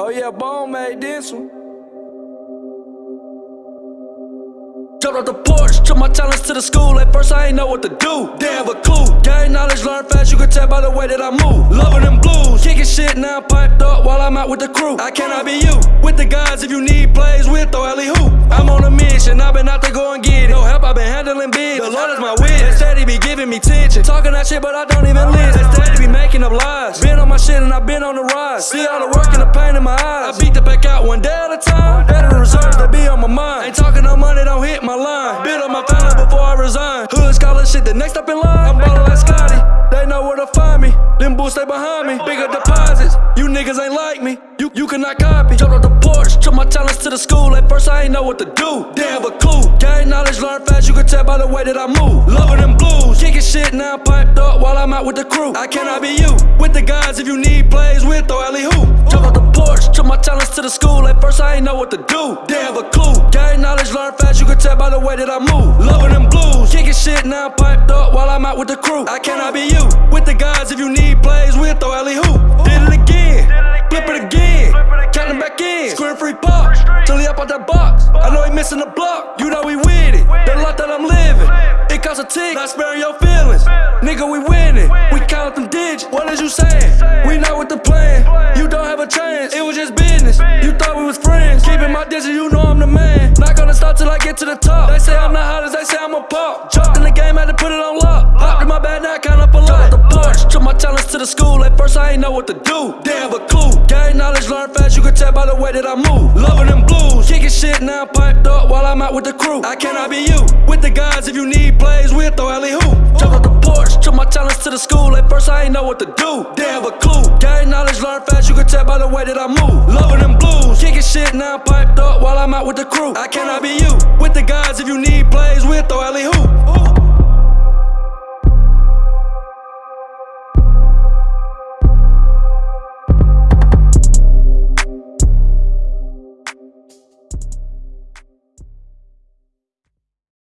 Oh yeah, Bone made this one. Jumped off the porch, took my talents to the school. At first, I ain't know what to do. Didn't have a clue. Gain knowledge, learn fast. You can tell by the way that I move. Loving them blues, kicking shit now piped up while I'm out with the crew. I cannot be you. With the guys, if you need plays, we'll throw alley hoop. I'm on a mission. I've been out to go and get it. No help, I've been handling business. The Lord is my witness. Steady be giving me tension. Talking that shit, but I don't even listen. Steady be making up lies. Been on my shit and I've been on the rise. See all the work and the pain in my eyes. I beat the back out one day at a time. Better reserves they be on my mind. Ain't talking no money, don't hit my line. Build up my family before I resign. Hood scholar shit, the next up in line. I'm ballin' like Scottie. They know where to find me. Them bulls stay behind me. Bigger deposits. You niggas ain't like me. You you cannot copy. Jumped off the porch, took my talents to the school. At first I ain't know what to do. Have a clue. Gain knowledge, learn fast. You can tell by the way that I move. Loving them blues, kicking shit now piped up while I'm out with the crew. I cannot be you. With the guys, if you need plays, we'll throw alley hoop. Jumped off the porch, took my talents to the school. At first I ain't know what to do. Didn't have a clue. Gain knowledge, learn fast. You can tell by the way that I move. Loving them blues, kicking shit now piped up while I'm out with the crew. I cannot be you. With the guys, if you need plays, we'll throw alley hoop. Did it again, flip it again, counting back in, square free pop, till he up out that box. I know he missing the block, you know we with it. The life that I'm living, it costs a tick, not sparing your feelings. Nigga, we winning, we count them digits. What is you saying? We not with the plan, you don't have a chance. It was just business. You thought we was friends, keeping my distance. You know I'm the man. Not gonna stop till I get to the top. They say I'm not hot as they say I'm a pop. Jumped in the game, had to put it on lock. Hopped in my bag, now I count took my talents to the school. At first I ain't know what to do. Have a clue. Gain knowledge, learn fast. You can tell by the way that I move. Loving them blues, kicking shit now piped up while I'm out with the crew. I cannot be you. With the guys, if you need plays, we'll throw alley hoop. Jumped off the porch, took my talents to the school. At first I ain't know what to do. Have a clue. Gain knowledge, learn fast. You can tell by the way that I move. Loving them blues, kicking shit now piped up while I'm out with the crew. I cannot be you. With the guys, if you need plays, we'll throw alley hoop.